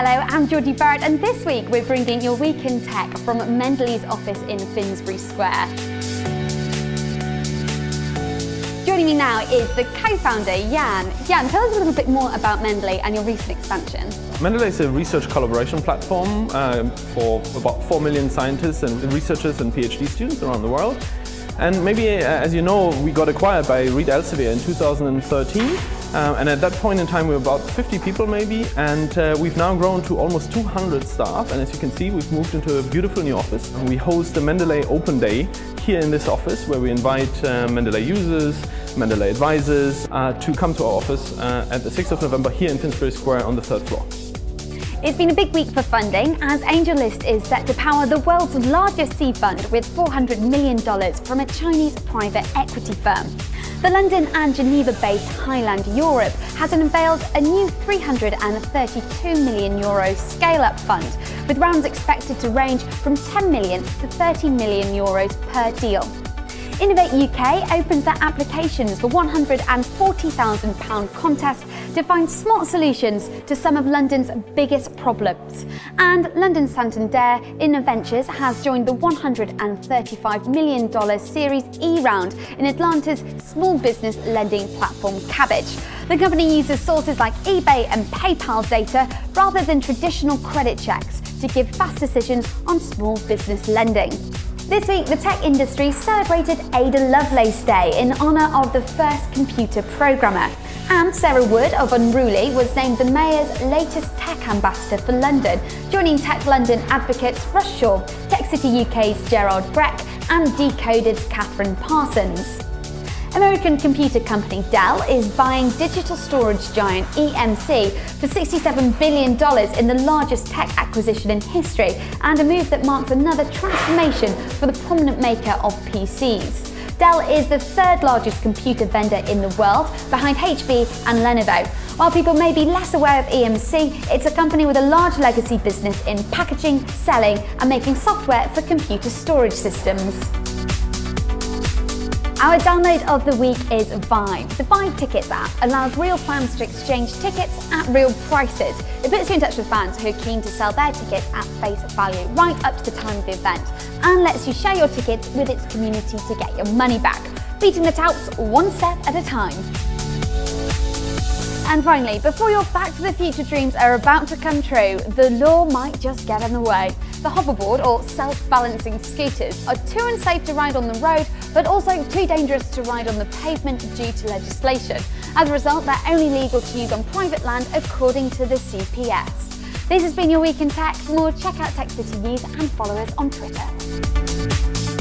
Hello, I'm Georgie Barrett and this week we're bringing your Week in Tech from Mendeley's office in Finsbury Square. Joining me now is the co-founder, Jan. Jan, tell us a little bit more about Mendeley and your recent expansion. Mendeley is a research collaboration platform um, for about 4 million scientists and researchers and PhD students around the world. And maybe, uh, as you know, we got acquired by Reed Elsevier in 2013. Um, and at that point in time, we were about 50 people maybe, and uh, we've now grown to almost 200 staff. And as you can see, we've moved into a beautiful new office. And we host the Mendeley Open Day here in this office, where we invite uh, Mendeley users, Mendeley advisors uh, to come to our office uh, at the 6th of November here in Finsbury Square on the third floor. It's been a big week for funding as AngelList is set to power the world's largest seed fund with $400 million from a Chinese private equity firm. The London and Geneva-based Highland Europe has unveiled a new 332 million euro scale-up fund, with rounds expected to range from €10 million to 30 million euros per deal. Innovate UK opens their applications for £140,000 contest to find smart solutions to some of London's biggest problems. And London Santander Innoventures has joined the $135 million Series E round in Atlanta's small business lending platform Kabbage. The company uses sources like eBay and PayPal data rather than traditional credit checks to give fast decisions on small business lending. This week, the tech industry celebrated Ada Lovelace Day in honour of the first computer programmer. And Sarah Wood of Unruly was named the Mayor's latest tech ambassador for London, joining Tech London advocates Russ Shaw, Tech City UK's Gerard Grech, and Decoded's Kathryn Parsons. American computer company Dell is buying digital storage giant EMC for $67 billion in the largest tech acquisition in history and a move that marks another transformation for the prominent maker of PCs. Dell is the third largest computer vendor in the world, behind HP and Lenovo. While people may be less aware of EMC, it's a company with a large legacy business in packaging, selling and making software for computer storage systems. Our download of the week is Vibe. The Vibe Tickets app allows real fans to exchange tickets at real prices. It puts you in touch with fans who are keen to sell their tickets at face value right up to the time of the event and lets you share your tickets with its community to get your money back, beating the touts one step at a time. And finally, before your Back to the Future dreams are about to come true, the law might just get in the way. The hoverboard, or self-balancing scooters, are too unsafe to ride on the road, but also too dangerous to ride on the pavement due to legislation. As a result, they're only legal to use on private land according to the CPS. This has been your Week in Tech. For more, check out Tech City News and follow us on Twitter.